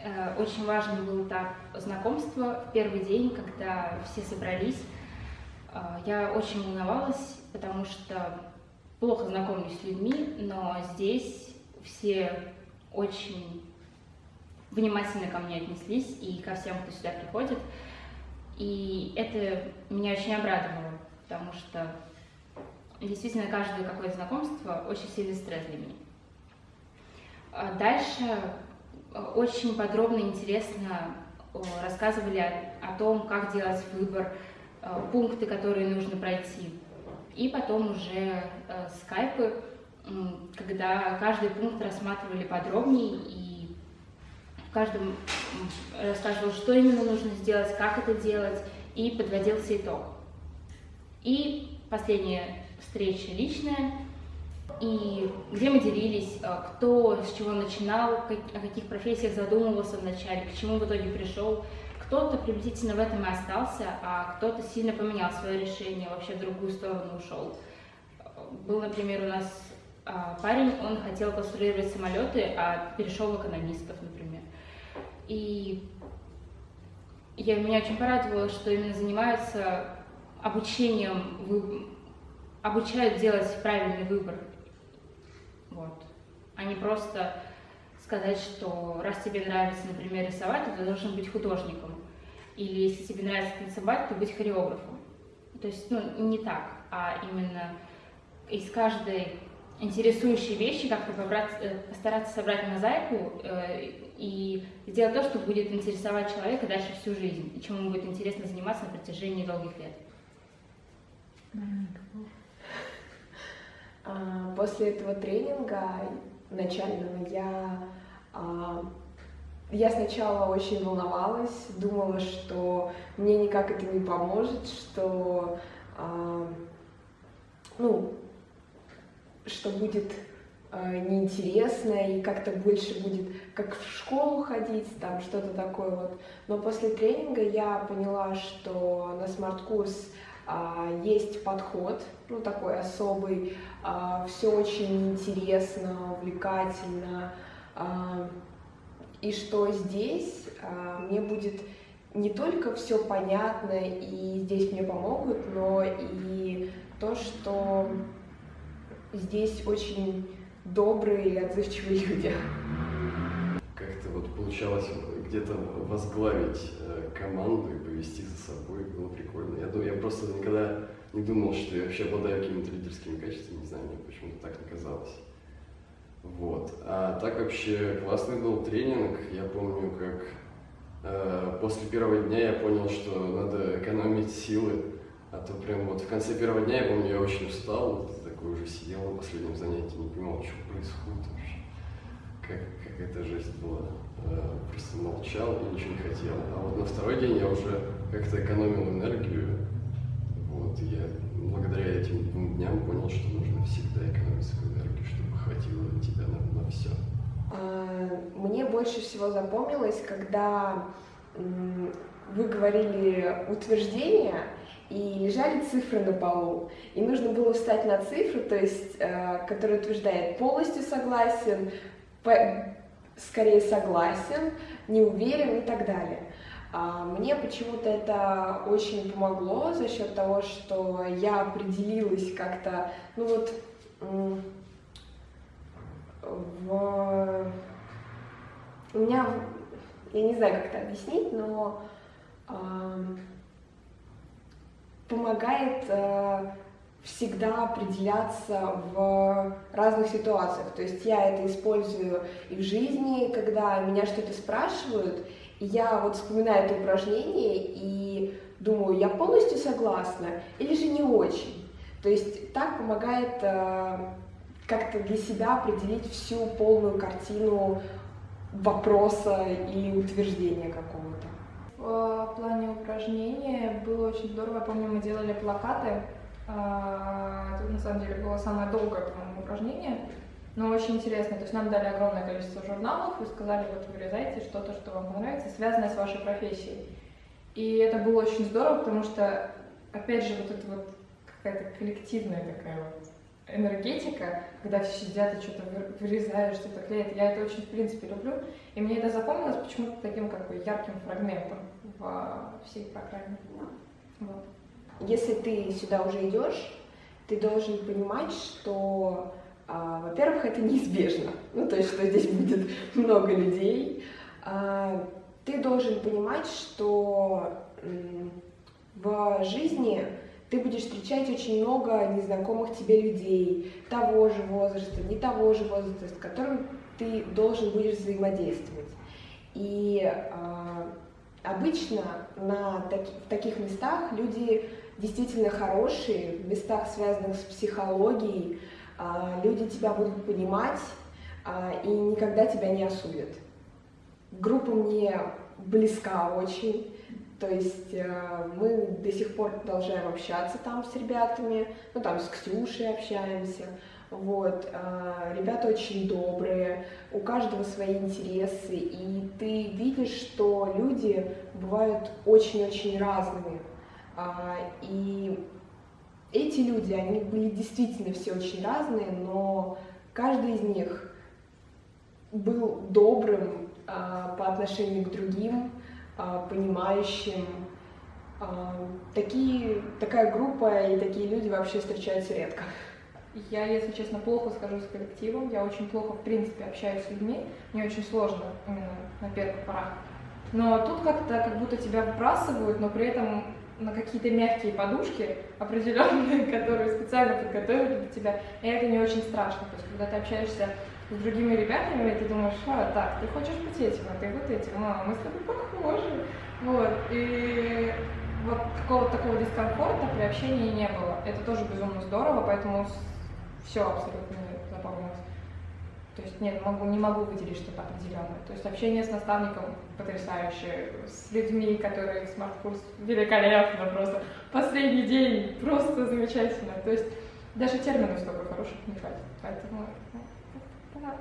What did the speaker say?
Э, очень важным был этап знакомства в первый день, когда все собрались. Э, я очень волновалась, потому что плохо знакомлюсь с людьми, но здесь все очень внимательно ко мне отнеслись и ко всем, кто сюда приходит. И это меня очень обрадовало, потому что действительно каждое какое-то знакомство очень сильный стресс для меня. А дальше э, очень подробно и интересно рассказывали о, том, как делать выбор, э, пункты, которые нужно пройти. И потом уже э, скайпы, когда каждый пункт рассматривали подробнее и в рассказывал, что именно нужно сделать, как это делать, и подводился итог. И последняя встреча личная, и где мы делились, э, кто с чего начинал, о каких профессиях задумывался вначале, к чему в итоге пришел. Кто-то приблизительно в этом и остался, а кто-то сильно поменял свое решение, вообще в другую сторону ушел. Был, например, у нас а, парень, он хотел конструировать самолеты, а перешел в экономистов, например. И я, меня очень порадовало, что именно занимаются обучением, обучают делать правильный выбор вот. А не просто сказать, что раз тебе нравится, например, рисовать, то ты должен быть художником. Или если тебе нравится танцевать, то быть хореографом. То есть, ну, не так, а именно из каждой интересующей вещи как-то э, постараться собрать мозаику э, и сделать то, что будет интересовать человека дальше всю жизнь, и чему будет интересно заниматься на протяжении долгих лет. А, после этого тренинга начального я, а, я сначала очень волновалась, думала, что мне никак это не поможет, что, а, ну, что будет неинтересно и как-то больше будет как в школу ходить, там что-то такое вот. Но после тренинга я поняла, что на смарт-курс а, есть подход, ну такой особый, а, все очень интересно, увлекательно, а, и что здесь? Мне будет не только все понятно и здесь мне помогут, но и то, что здесь очень добрые и отзывчивые люди. Как-то вот получалось где-то возглавить э, команду и повести за собой было прикольно. Я, думаю, я просто никогда не думал, что я вообще обладаю какими-то лидерскими качествами, не знаю, почему-то так не казалось. Вот. А так вообще классный был тренинг. Я помню, как э, после первого дня я понял, что надо экономить силы. А то прям вот в конце первого дня, я помню, я очень устал, такой уже сидел на последнем занятии, не понимал, что происходит вообще. Как, как эта жесть была. Э, просто молчал и ничего не хотел. А вот на второй день я уже как-то экономил энергию. Вот, и я благодаря этим двум дням понял, что нужно всегда экономить свою энергию, чтобы хватило тебя на, на все. А, мне больше всего запомнилось, когда вы говорили утверждение, и лежали цифры на полу. И нужно было встать на цифру, то есть, э, которая утверждает полностью согласен, скорее согласен, не уверен и так далее. А, мне почему-то это очень помогло за счет того, что я определилась как-то, ну вот, в... у меня, я не знаю, как это объяснить, но помогает э, всегда определяться в разных ситуациях. То есть я это использую и в жизни, когда меня что-то спрашивают, и я вот вспоминаю это упражнение и думаю, я полностью согласна или же не очень. То есть так помогает э, как-то для себя определить всю полную картину вопроса или утверждения какого-то. В плане упражнения было очень здорово. Я помню, мы делали плакаты а, это на самом деле было самое долгое, по-моему, упражнение, но очень интересно. То есть нам дали огромное количество журналов и сказали, вот вырезайте что-то, что вам понравится, связанное с вашей профессией. И это было очень здорово, потому что, опять же, вот это вот какая-то коллективная такая вот энергетика, когда все сидят и что-то вырезают, что-то клеят. Я это очень, в принципе, люблю. И мне это запомнилось почему-то таким как бы ярким фрагментом во всей программе. Вот. Если ты сюда уже идешь, ты должен понимать, что, а, во-первых, это неизбежно. Ну, то есть, что здесь будет много людей. А, ты должен понимать, что в жизни ты будешь встречать очень много незнакомых тебе людей, того же возраста, не того же возраста, с которым ты должен будешь взаимодействовать. И э, обычно на таки, в таких местах люди действительно хорошие, в местах, связанных с психологией, э, люди тебя будут понимать э, и никогда тебя не осудят. Группа мне близка очень. То есть э, мы до сих пор продолжаем общаться там с ребятами, ну там с Ксюшей общаемся. Вот, э, ребята очень добрые, у каждого свои интересы, и ты видишь, что люди бывают очень-очень разными. А, и эти люди, они были действительно все очень разные, но каждый из них был добрым а, по отношению к другим, а, понимающим. Такие, такая группа и такие люди вообще встречаются редко. Я, если честно, плохо скажу с коллективом, я очень плохо, в принципе, общаюсь с людьми, мне очень сложно именно на первых порах. Но тут как-то как будто тебя выбрасывают, но при этом на какие-то мягкие подушки определенные, которые специально подготовили для тебя, и это не очень страшно. То есть, когда ты общаешься с другими ребятами, и ты думаешь, а, так, ты хочешь быть этим, а ты вот этим, а, мы с тобой похожи. Вот, и вот какого-то такого дискомфорта при общении не было. Это тоже безумно здорово, поэтому все абсолютно запомнилось. То есть нет, могу, не могу выделить что-то определенное. То есть общение с наставником потрясающее, с людьми, которые смарт-курс великолепно просто. Последний день просто замечательно. То есть даже терминов столько хороших не хватит. Поэтому да.